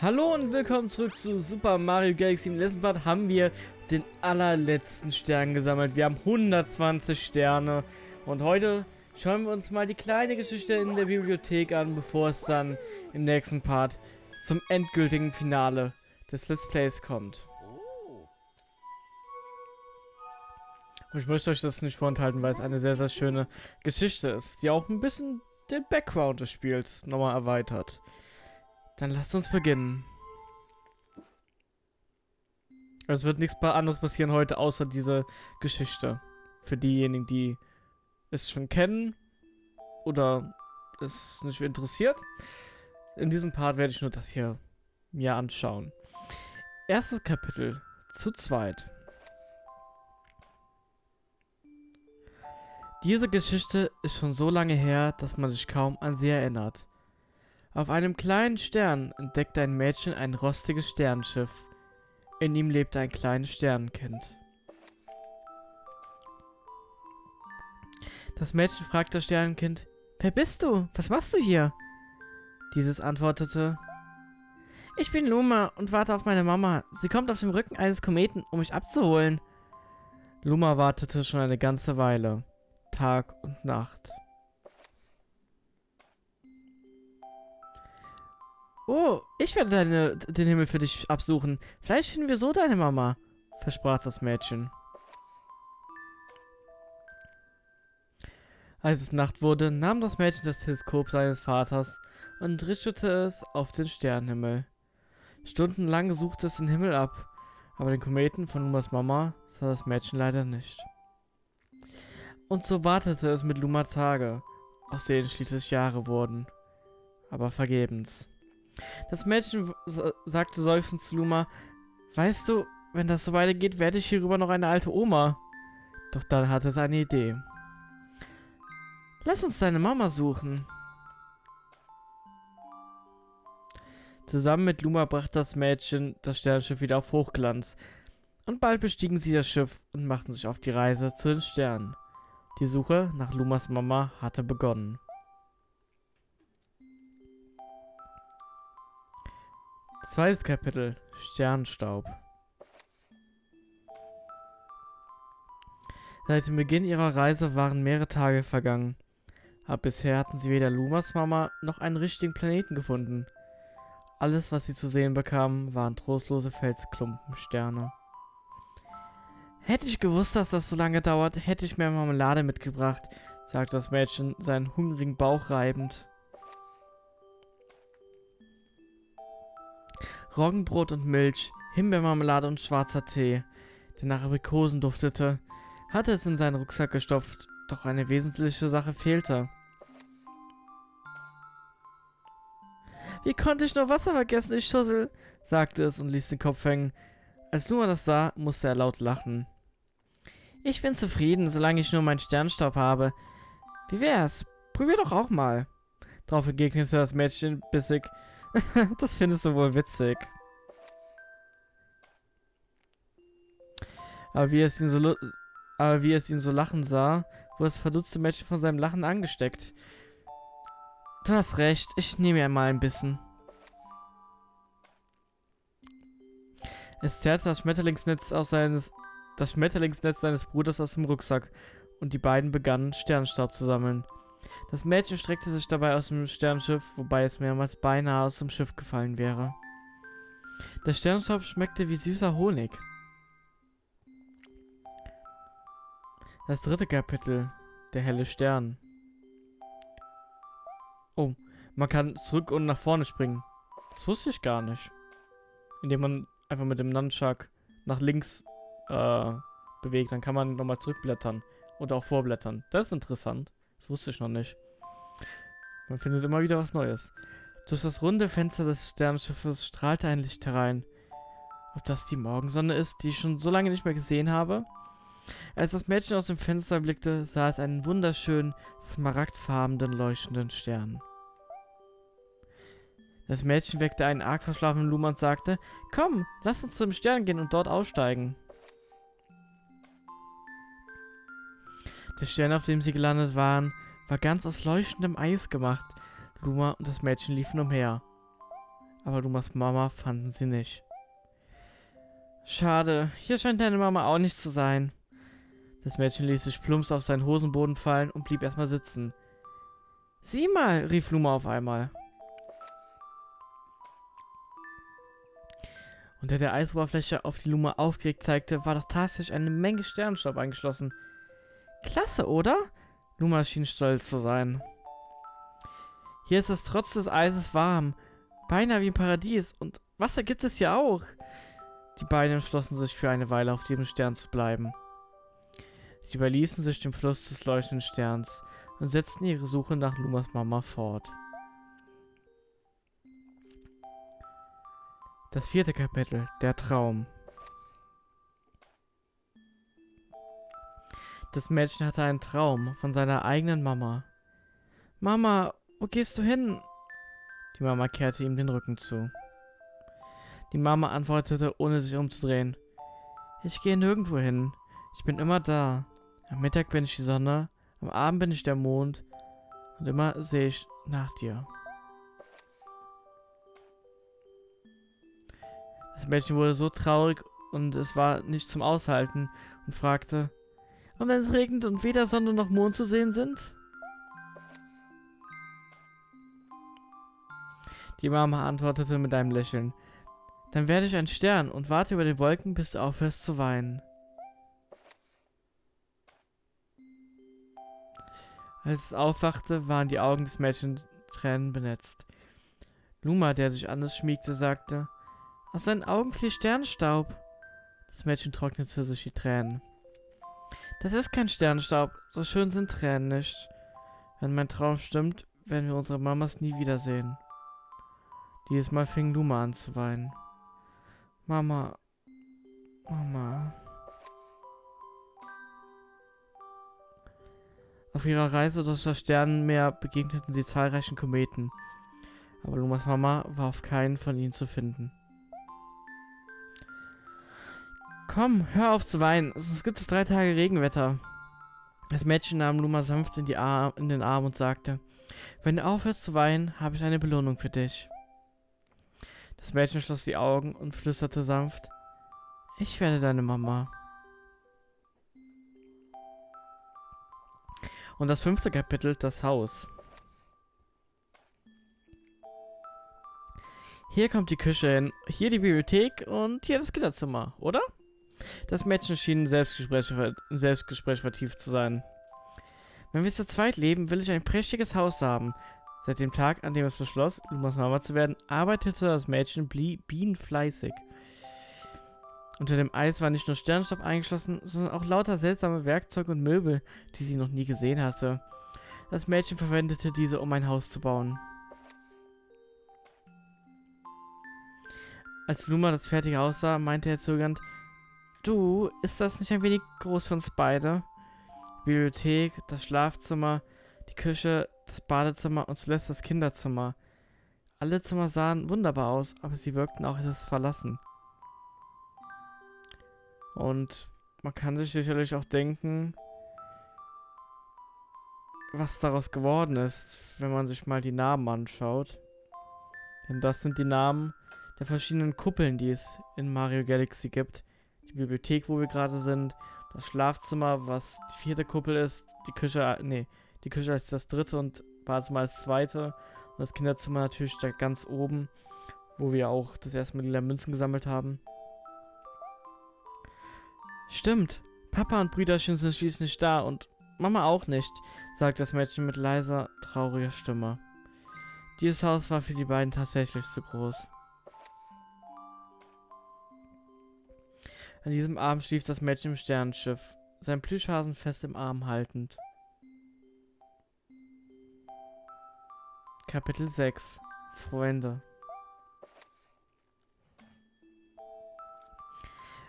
Hallo und willkommen zurück zu Super Mario Galaxy. Im letzten Part haben wir den allerletzten Stern gesammelt. Wir haben 120 Sterne. Und heute schauen wir uns mal die kleine Geschichte in der Bibliothek an, bevor es dann im nächsten Part zum endgültigen Finale des Let's Plays kommt. Und ich möchte euch das nicht vorenthalten, weil es eine sehr, sehr schöne Geschichte ist, die auch ein bisschen den Background des Spiels nochmal erweitert. Dann lasst uns beginnen. Es wird nichts anderes passieren heute, außer diese Geschichte. Für diejenigen, die es schon kennen oder es nicht interessiert. In diesem Part werde ich nur das hier mir anschauen. Erstes Kapitel. Zu zweit. Diese Geschichte ist schon so lange her, dass man sich kaum an sie erinnert. Auf einem kleinen Stern entdeckte ein Mädchen ein rostiges Sternschiff. In ihm lebte ein kleines Sternenkind. Das Mädchen fragte das Sternenkind, Wer bist du? Was machst du hier? Dieses antwortete, Ich bin Luma und warte auf meine Mama. Sie kommt auf dem Rücken eines Kometen, um mich abzuholen. Luma wartete schon eine ganze Weile. Tag und Nacht. Oh, ich werde deine, den Himmel für dich absuchen. Vielleicht finden wir so deine Mama, versprach das Mädchen. Als es Nacht wurde, nahm das Mädchen das Teleskop seines Vaters und richtete es auf den Sternenhimmel. Stundenlang suchte es den Himmel ab, aber den Kometen von Lumas Mama sah das Mädchen leider nicht. Und so wartete es mit Luma Tage, aus denen schließlich Jahre wurden, aber vergebens. Das Mädchen sagte seufzend zu Luma, weißt du, wenn das so weitergeht, werde ich hierüber noch eine alte Oma. Doch dann hatte es eine Idee. Lass uns deine Mama suchen. Zusammen mit Luma brachte das Mädchen das Sternenschiff wieder auf Hochglanz. Und bald bestiegen sie das Schiff und machten sich auf die Reise zu den Sternen. Die Suche nach Lumas Mama hatte begonnen. Zweites Kapitel Sternstaub Seit dem Beginn ihrer Reise waren mehrere Tage vergangen. Aber bisher hatten sie weder Lumas Mama noch einen richtigen Planeten gefunden. Alles, was sie zu sehen bekamen, waren trostlose Felsklumpensterne. Hätte ich gewusst, dass das so lange dauert, hätte ich mehr Marmelade mitgebracht, sagte das Mädchen, seinen hungrigen Bauch reibend. Roggenbrot und Milch, Himbeermarmelade und schwarzer Tee, der nach Aprikosen duftete, hatte es in seinen Rucksack gestopft, doch eine wesentliche Sache fehlte. Wie konnte ich nur Wasser vergessen, ich Schussel? sagte es und ließ den Kopf hängen. Als Luma das sah, musste er laut lachen. Ich bin zufrieden, solange ich nur meinen Sternstaub habe. Wie wär's? Probier doch auch mal. Darauf entgegnete das Mädchen bissig. das findest du wohl witzig. Aber wie es ihn so aber wie es ihn so lachen sah, wurde das verdutzte Mädchen von seinem Lachen angesteckt. Du hast recht, ich nehme ja mal ein bisschen. Es zerrte das Schmetterlingsnetz aus seines das Schmetterlingsnetz seines Bruders aus dem Rucksack und die beiden begannen Sternstaub zu sammeln. Das Mädchen streckte sich dabei aus dem Sternschiff, wobei es mehrmals beinahe aus dem Schiff gefallen wäre. Der Sternstaub schmeckte wie süßer Honig. Das dritte Kapitel, der helle Stern. Oh, man kann zurück und nach vorne springen. Das wusste ich gar nicht. Indem man einfach mit dem Nunchuck nach links äh, bewegt, dann kann man nochmal zurückblättern und auch vorblättern. Das ist interessant. Das wusste ich noch nicht. Man findet immer wieder was Neues. Durch das runde Fenster des Sternenschiffes strahlte ein Licht herein. Ob das die Morgensonne ist, die ich schon so lange nicht mehr gesehen habe? Als das Mädchen aus dem Fenster blickte, sah es einen wunderschönen, smaragdfarbenen, leuchtenden Stern. Das Mädchen weckte einen arg verschlafenen Luma und sagte, Komm, lass uns zum Stern gehen und dort aussteigen. Der Stern, auf dem sie gelandet waren, war ganz aus leuchtendem Eis gemacht. Luma und das Mädchen liefen umher. aber Lumas Mama fanden sie nicht. Schade, hier scheint deine Mama auch nicht zu sein. Das Mädchen ließ sich plumps auf seinen Hosenboden fallen und blieb erstmal sitzen. Sieh mal, rief Luma auf einmal. Unter der Eisoberfläche, auf die Luma aufgeregt zeigte, war doch tatsächlich eine Menge Sternenstaub eingeschlossen. Klasse, oder? Luma schien stolz zu sein. Hier ist es trotz des Eises warm. Beinahe wie im Paradies. Und Wasser gibt es hier auch. Die beiden entschlossen sich für eine Weile auf dem Stern zu bleiben. Sie überließen sich dem Fluss des leuchtenden Sterns und setzten ihre Suche nach Lumas Mama fort. Das vierte Kapitel, der Traum. Das Mädchen hatte einen Traum von seiner eigenen Mama. Mama, wo gehst du hin? Die Mama kehrte ihm den Rücken zu. Die Mama antwortete, ohne sich umzudrehen. Ich gehe nirgendwo hin. Ich bin immer da. Am Mittag bin ich die Sonne, am Abend bin ich der Mond und immer sehe ich nach dir. Das Mädchen wurde so traurig und es war nicht zum Aushalten und fragte, und wenn es regnet und weder Sonne noch Mond zu sehen sind? Die Mama antwortete mit einem Lächeln, dann werde ich ein Stern und warte über den Wolken, bis du aufhörst zu weinen. Als es aufwachte, waren die Augen des Mädchens Tränen benetzt. Luma, der sich an es schmiegte, sagte, aus seinen Augen fließt Sternstaub. Das Mädchen trocknete sich die Tränen. Das ist kein Sternstaub, so schön sind Tränen nicht. Wenn mein Traum stimmt, werden wir unsere Mamas nie wiedersehen. Dieses Mal fing Luma an zu weinen. Mama, Mama. Auf ihrer Reise durch das Sternenmeer begegneten sie zahlreichen Kometen. Aber Lumas Mama war auf keinen von ihnen zu finden. Komm, hör auf zu weinen, sonst gibt es drei Tage Regenwetter. Das Mädchen nahm Luma sanft in, in den Arm und sagte, wenn du aufhörst zu weinen, habe ich eine Belohnung für dich. Das Mädchen schloss die Augen und flüsterte sanft, ich werde deine Mama. Und das fünfte Kapitel, das Haus. Hier kommt die Küche hin, hier die Bibliothek und hier das Kinderzimmer, oder? Das Mädchen schien Selbstgespräch, Selbstgespräch vertieft zu sein. Wenn wir zu zweit leben, will ich ein prächtiges Haus haben. Seit dem Tag, an dem es beschloss, Lumas Mama zu werden, arbeitete das Mädchen bienenfleißig. Unter dem Eis war nicht nur Sternstaub eingeschlossen, sondern auch lauter seltsame Werkzeuge und Möbel, die sie noch nie gesehen hatte. Das Mädchen verwendete diese, um ein Haus zu bauen. Als Luma das fertige Haus sah, meinte er zögernd, Du, ist das nicht ein wenig groß für uns beide? Die Bibliothek, das Schlafzimmer, die Küche, das Badezimmer und zuletzt das Kinderzimmer. Alle Zimmer sahen wunderbar aus, aber sie wirkten auch etwas verlassen. Und man kann sich sicherlich auch denken, was daraus geworden ist, wenn man sich mal die Namen anschaut. Denn das sind die Namen der verschiedenen Kuppeln, die es in Mario Galaxy gibt. Die Bibliothek, wo wir gerade sind, das Schlafzimmer, was die vierte Kuppel ist, die Küche, nee, die Küche als das dritte und Badezimmer als zweite und das Kinderzimmer natürlich da ganz oben, wo wir auch das erste Mal die Münzen gesammelt haben. Stimmt. Papa und Brüderchen sind schließlich nicht da und Mama auch nicht, sagt das Mädchen mit leiser, trauriger Stimme. Dieses Haus war für die beiden tatsächlich zu groß. An diesem Abend schlief das Mädchen im Sternenschiff, sein Plüschhasen fest im Arm haltend. Kapitel 6 Freunde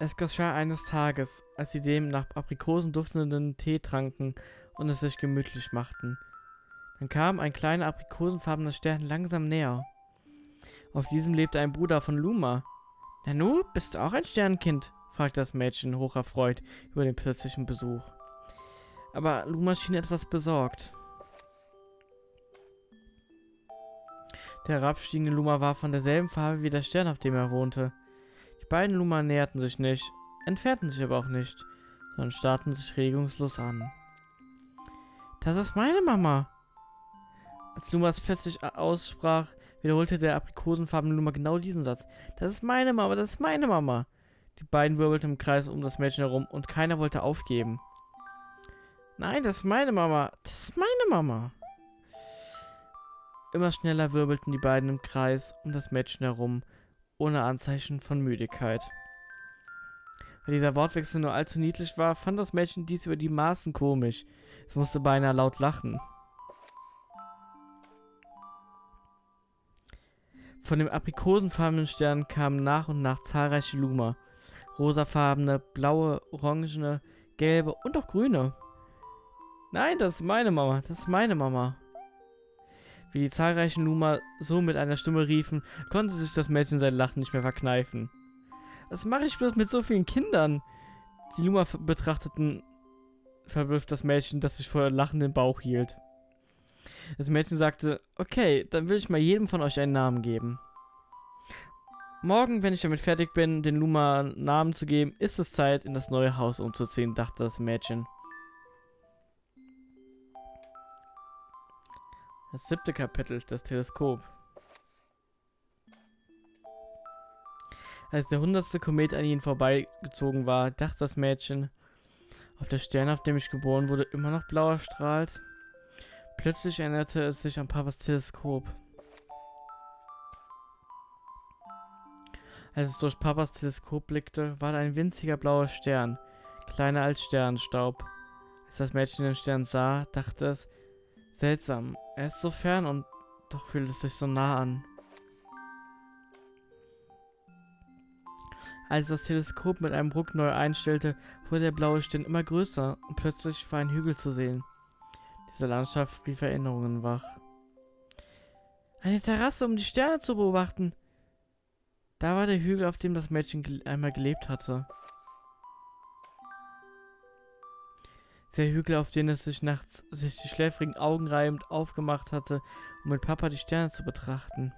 Es geschah eines Tages, als sie dem nach Aprikosen duftenden Tee tranken und es sich gemütlich machten. Dann kam ein kleiner aprikosenfarbener Stern langsam näher. Auf diesem lebte ein Bruder von Luma. Nanu, bist du auch ein Sternkind? Fragte das Mädchen hocherfreut über den plötzlichen Besuch. Aber Luma schien etwas besorgt. Der herabstiegende Luma war von derselben Farbe wie der Stern, auf dem er wohnte. Die beiden Luma näherten sich nicht, entfernten sich aber auch nicht, sondern starrten sich regungslos an. Das ist meine Mama! Als Lumas plötzlich aussprach, wiederholte der aprikosenfarbene Luma genau diesen Satz. Das ist meine Mama, das ist meine Mama! Die beiden wirbelten im Kreis um das Mädchen herum und keiner wollte aufgeben. Nein, das ist meine Mama. Das ist meine Mama. Immer schneller wirbelten die beiden im Kreis um das Mädchen herum, ohne Anzeichen von Müdigkeit. Weil dieser Wortwechsel nur allzu niedlich war, fand das Mädchen dies über die Maßen komisch. Es musste beinahe laut lachen. Von dem aprikosenfarbenen Stern kamen nach und nach zahlreiche Luma. Rosafarbene, blaue, orangene, gelbe und auch grüne. Nein, das ist meine Mama. Das ist meine Mama. Wie die zahlreichen Luma so mit einer Stimme riefen, konnte sich das Mädchen sein Lachen nicht mehr verkneifen. Was mache ich bloß mit so vielen Kindern? Die Luma betrachteten verblüfft das Mädchen, das sich vor lachenden Bauch hielt. Das Mädchen sagte, okay, dann will ich mal jedem von euch einen Namen geben. Morgen, wenn ich damit fertig bin, den Luma Namen zu geben, ist es Zeit, in das neue Haus umzuziehen, dachte das Mädchen. Das siebte Kapitel, das Teleskop. Als der hundertste Komet an ihnen vorbeigezogen war, dachte das Mädchen, ob der Stern, auf dem ich geboren wurde, immer noch blau erstrahlt. Plötzlich erinnerte es sich an Papas Teleskop. Als es durch Papas Teleskop blickte, war da ein winziger blauer Stern, kleiner als Sternstaub. Als das Mädchen den Stern sah, dachte es, seltsam, er ist so fern und doch fühlt es sich so nah an. Als das Teleskop mit einem Ruck neu einstellte, wurde der blaue Stern immer größer und plötzlich war ein Hügel zu sehen. Diese Landschaft rief Erinnerungen wach. Eine Terrasse, um die Sterne zu beobachten. Da war der Hügel, auf dem das Mädchen einmal gelebt hatte. Der Hügel, auf den es sich nachts sich die schläfrigen Augen reibend aufgemacht hatte, um mit Papa die Sterne zu betrachten.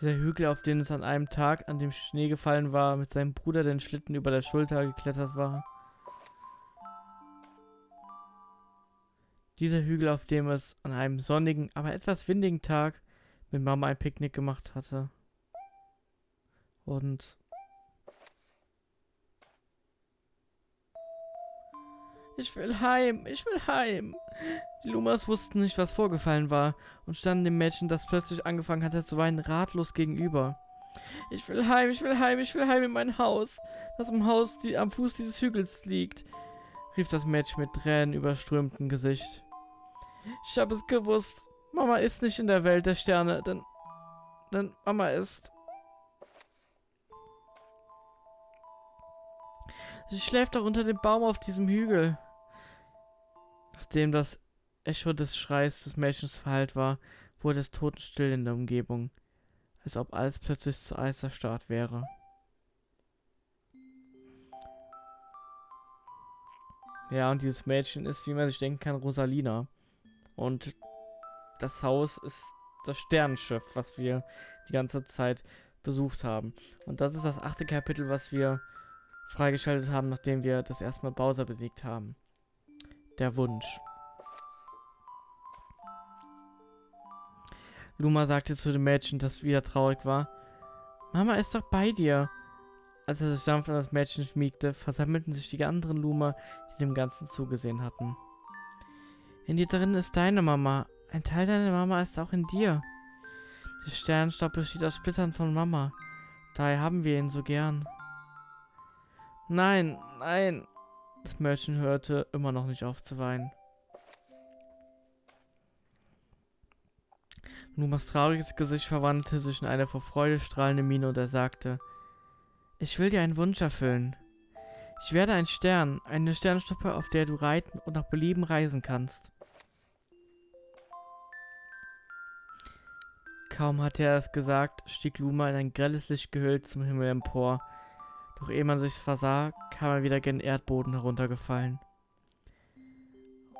Dieser Hügel, auf den es an einem Tag, an dem Schnee gefallen war, mit seinem Bruder den Schlitten über der Schulter geklettert war. Dieser Hügel, auf dem es an einem sonnigen, aber etwas windigen Tag mit Mama ein Picknick gemacht hatte. Und Ich will heim, ich will heim. Die Lumas wussten nicht, was vorgefallen war und standen dem Mädchen, das plötzlich angefangen hatte zu weinen, ratlos gegenüber. Ich will heim, ich will heim, ich will heim in mein Haus, das im Haus die, am Fuß dieses Hügels liegt, rief das Mädchen mit Tränen überströmtem Gesicht. Ich habe es gewusst. Mama ist nicht in der Welt der Sterne, denn, denn Mama ist... Sie schläft doch unter dem Baum auf diesem Hügel. Nachdem das Echo des Schreis des Mädchens verhallt war, wurde es totenstill in der Umgebung, als ob alles plötzlich zu Eis erstarrt wäre. Ja, und dieses Mädchen ist, wie man sich denken kann, Rosalina. Und das Haus ist das Sternenschiff, was wir die ganze Zeit besucht haben. Und das ist das achte Kapitel, was wir freigeschaltet haben, nachdem wir das erste Mal Bowser besiegt haben. Der Wunsch. Luma sagte zu dem Mädchen, das wieder traurig war. Mama ist doch bei dir. Als er sich sanft an das Mädchen schmiegte, versammelten sich die anderen Luma, die dem Ganzen zugesehen hatten. In dir drin ist deine Mama. Ein Teil deiner Mama ist auch in dir. Der Sternstaub besteht aus Splittern von Mama. Daher haben wir ihn so gern. Nein, nein. Das Mädchen hörte immer noch nicht auf zu weinen. Numas trauriges Gesicht verwandelte sich in eine vor Freude strahlende Miene und er sagte, ich will dir einen Wunsch erfüllen. Ich werde ein Stern, eine Sternstuppe, auf der du reiten und nach Belieben reisen kannst. Kaum hatte er es gesagt, stieg Luma in ein grelles Licht gehüllt zum Himmel empor. Doch ehe man sich versah, kam er wieder gen Erdboden heruntergefallen.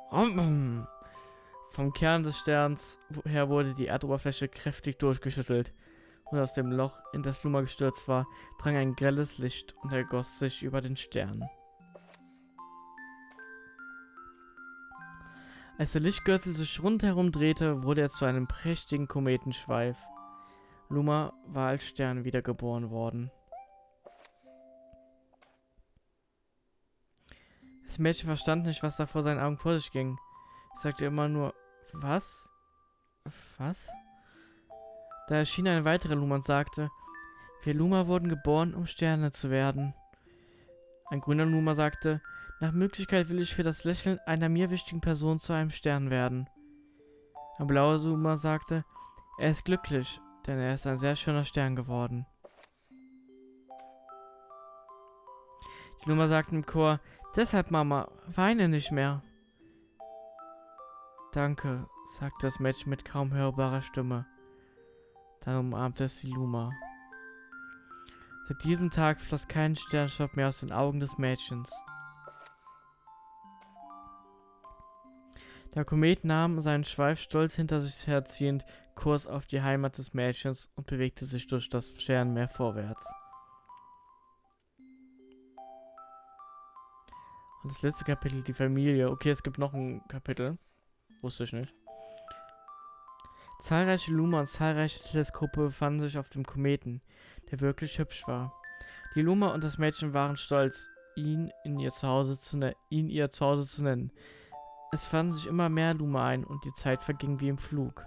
Vom Kern des Sterns her wurde die Erdoberfläche kräftig durchgeschüttelt. Und aus dem Loch, in das Luma gestürzt war, drang ein grelles Licht und ergoss sich über den Stern. Als der Lichtgürtel sich rundherum drehte, wurde er zu einem prächtigen Kometenschweif. Luma war als Stern wiedergeboren worden. Das Mädchen verstand nicht, was da vor seinen Augen vor sich ging. Es sagte immer nur, was? Was? Da erschien eine weitere Luma und sagte, wir Luma wurden geboren, um Sterne zu werden. Ein grüner Luma sagte, nach Möglichkeit will ich für das Lächeln einer mir wichtigen Person zu einem Stern werden. Ein blauer Luma sagte, er ist glücklich, denn er ist ein sehr schöner Stern geworden. Die Luma sagten im Chor, deshalb Mama, weine nicht mehr. Danke, sagte das Mädchen mit kaum hörbarer Stimme. Dann umarmte es die Luma. Seit diesem Tag floss kein Sternstaub mehr aus den Augen des Mädchens. Der Komet nahm seinen Schweif stolz hinter sich herziehend Kurs auf die Heimat des Mädchens und bewegte sich durch das Sternmeer vorwärts. Und das letzte Kapitel, die Familie. Okay, es gibt noch ein Kapitel. Wusste ich nicht. Zahlreiche Luma und zahlreiche Teleskope befanden sich auf dem Kometen, der wirklich hübsch war. Die Luma und das Mädchen waren stolz, ihn, in ihr Zuhause zu ne-, ihn ihr Zuhause zu nennen. Es fanden sich immer mehr Luma ein und die Zeit verging wie im Flug.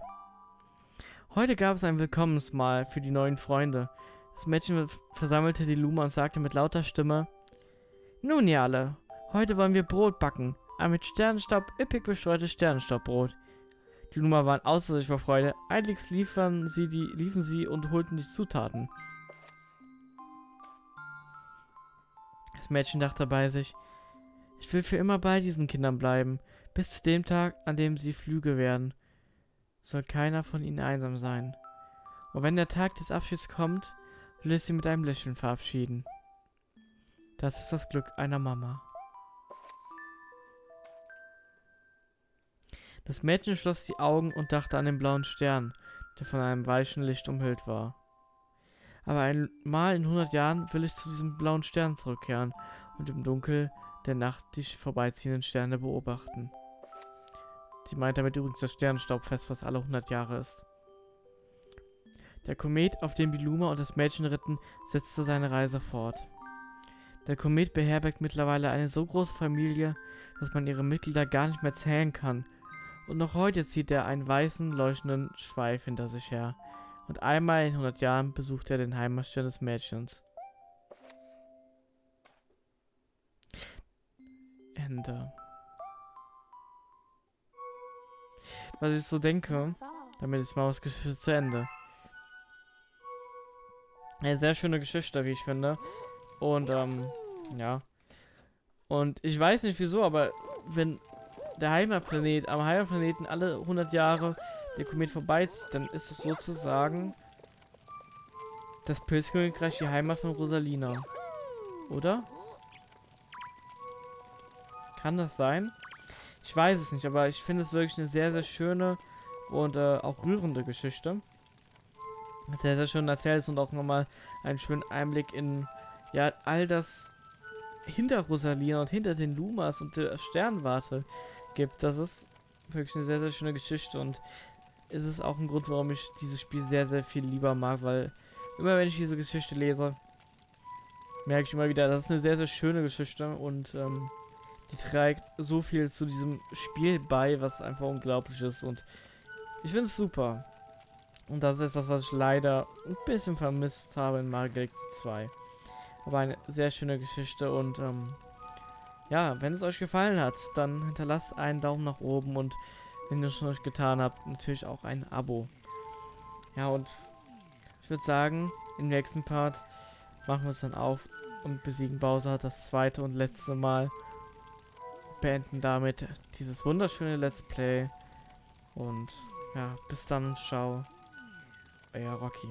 Heute gab es ein Willkommensmahl für die neuen Freunde. Das Mädchen versammelte die Luma und sagte mit lauter Stimme, Nun ihr alle, heute wollen wir Brot backen. Ein mit Sternenstaub üppig bestreutes Sternenstaubbrot. Die Luma waren außer sich vor Freude. Eiligst liefern sie die, liefen sie und holten die Zutaten. Das Mädchen dachte bei sich, ich will für immer bei diesen Kindern bleiben, bis zu dem Tag, an dem sie Flüge werden. Soll keiner von ihnen einsam sein. Und wenn der Tag des Abschieds kommt, will ich sie mit einem Lächeln verabschieden. Das ist das Glück einer Mama. Das Mädchen schloss die Augen und dachte an den blauen Stern, der von einem weichen Licht umhüllt war. Aber einmal in hundert Jahren will ich zu diesem blauen Stern zurückkehren und im Dunkel der Nacht die vorbeiziehenden Sterne beobachten. Sie meint damit übrigens das Sternenstaubfest, was alle hundert Jahre ist. Der Komet, auf dem die Luma und das Mädchen ritten, setzte seine Reise fort. Der Komet beherbergt mittlerweile eine so große Familie, dass man ihre Mitglieder gar nicht mehr zählen kann und noch heute zieht er einen weißen, leuchtenden Schweif hinter sich her. Und einmal in 100 Jahren besucht er den Heimatstern des Mädchens. Ende. Was ich so denke, damit ist Maus Geschichte zu Ende. Eine sehr schöne Geschichte, wie ich finde. Und, ähm, ja. Und ich weiß nicht wieso, aber wenn der Heimatplanet, am Heimatplaneten alle 100 Jahre der Komet vorbeizieht, dann ist es sozusagen das Pilzkönigreich die Heimat von Rosalina. Oder? Kann das sein? Ich weiß es nicht, aber ich finde es wirklich eine sehr, sehr schöne und äh, auch rührende Geschichte. Sehr, sehr schön erzählt und auch nochmal einen schönen Einblick in ja all das hinter Rosalina und hinter den Lumas und der Sternwarte gibt. Das ist wirklich eine sehr, sehr schöne Geschichte und ist es auch ein Grund, warum ich dieses Spiel sehr, sehr viel lieber mag, weil immer wenn ich diese Geschichte lese, merke ich immer wieder, das ist eine sehr, sehr schöne Geschichte und ähm, die trägt so viel zu diesem Spiel bei, was einfach unglaublich ist und ich finde es super. Und das ist etwas, was ich leider ein bisschen vermisst habe in Mario Galaxy 2. Aber eine sehr schöne Geschichte und ähm, ja, wenn es euch gefallen hat, dann hinterlasst einen Daumen nach oben und wenn ihr es schon euch getan habt, natürlich auch ein Abo. Ja, und ich würde sagen, im nächsten Part machen wir es dann auf und besiegen Bowser das zweite und letzte Mal. Beenden damit dieses wunderschöne Let's Play. Und ja, bis dann, ciao. Euer Rocky.